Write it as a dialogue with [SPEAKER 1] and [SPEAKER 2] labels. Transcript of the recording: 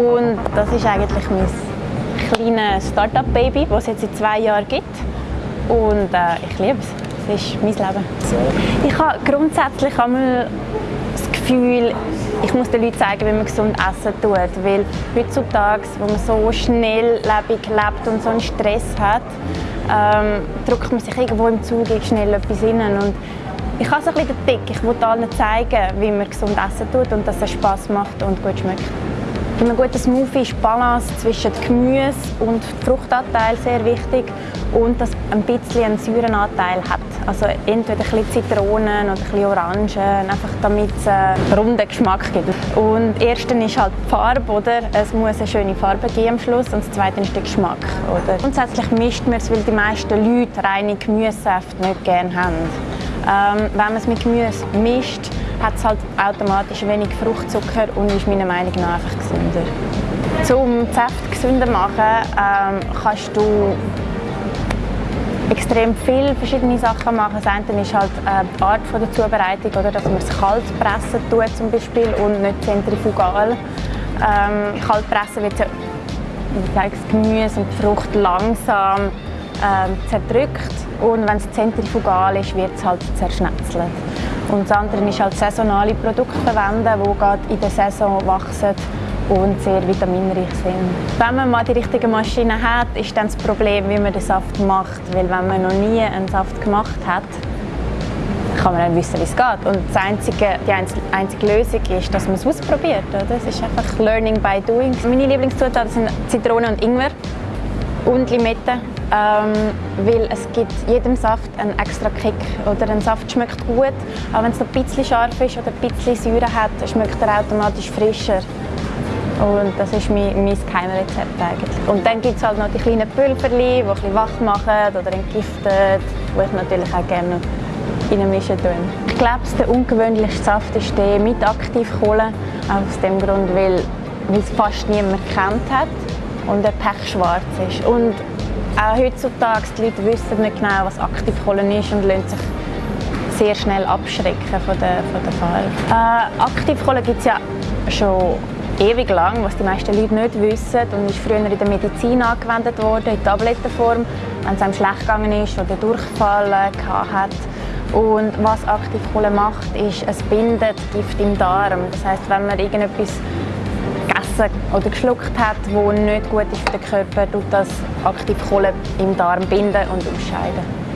[SPEAKER 1] Und das ist eigentlich mein kleines Startup-Baby, das es jetzt seit zwei Jahren gibt. Und äh, ich liebe es. Das ist mein Leben. Ich habe grundsätzlich einmal das Gefühl, ich muss den Leuten zeigen, wie man gesund essen tut. Weil heutzutage, wo man so schnelllebig lebt und so einen Stress hat, ähm, drückt man sich irgendwo im Zug schnell etwas rein. Und ich habe so ein bisschen den Tick. Ich will allen zeigen, wie man gesund essen tut und dass es Spass macht und gut schmeckt. Bei einem guten Smoothie ist die Balance zwischen Gemüse und Fruchtanteil sehr wichtig und dass ein bisschen einen Säurenanteil hat. Also entweder ein bisschen Zitronen oder ein bisschen Orangen, einfach damit es einen runden Geschmack gibt. Und das erste ist halt die Farbe, oder? Es muss eine schöne Farbe geben am Schluss und das zweite ist der Geschmack, oder? Grundsätzlich mischt man es, weil die meisten Leute reine Gemüsesäfte nicht gerne haben. Ähm, wenn man es mit Gemüse mischt, hat es halt automatisch wenig Fruchtzucker und ist meiner Meinung nach einfach gesünder. Um die Säfte gesünder machen, ähm, kannst du extrem viele verschiedene Sachen machen. Das eine ist halt äh, die Art von der Zubereitung, oder, dass man es kalt pressen tut zum Beispiel und nicht zentrifugal. Ähm, kalt pressen wird das Gemüse und die Frucht langsam ähm, zerdrückt und wenn es zentrifugal ist, wird es halt zerschnetzelt. Und das andere ist halt saisonale Produkte verwenden, die gerade in der Saison wachsen und sehr vitaminreich sind. Wenn man mal die richtige Maschine hat, ist dann das Problem, wie man den Saft macht. Weil wenn man noch nie einen Saft gemacht hat, kann man dann wissen, wie es geht. Und das einzige, die einzige Lösung ist, dass man es ausprobiert. Oder? Es ist einfach Learning by Doing. Meine Lieblingszutaten sind Zitrone und Ingwer und Limette ähm, weil es gibt jedem Saft einen extra Kick. Oder ein Saft schmeckt gut, aber wenn es ein bisschen scharf ist oder ein bisschen Säure hat, schmeckt er automatisch frischer. Und das ist mein, mein Geheimrezept eigentlich. Und dann gibt es halt noch die kleinen Pülverchen, die ein bisschen wach machen oder entgiften, die ich natürlich auch gerne reinmischen tue. Ich glaube, der ungewöhnlichste Saft ist der mit Aktivkohle. Aus dem Grund, weil, weil es fast niemand kennt hat und er pechschwarz ist. Und auch heutzutage, die Leute wissen nicht genau, was Aktivkohle ist und lassen sich sehr schnell abschrecken von der, von der Farbe. Äh, Aktivkohle gibt es ja schon ewig lang, was die meisten Leute nicht wissen und ist früher in der Medizin angewendet worden, in Tablettenform, wenn es einem schlecht gegangen ist oder Durchfall hat. Und was Aktivkohle macht, ist, es bindet Gift im Darm. Das heißt, wenn man irgendetwas gegessen oder geschluckt hat, wo nicht gut ist für den Körper, tut das Aktivkohle im Darm binden und ausscheiden.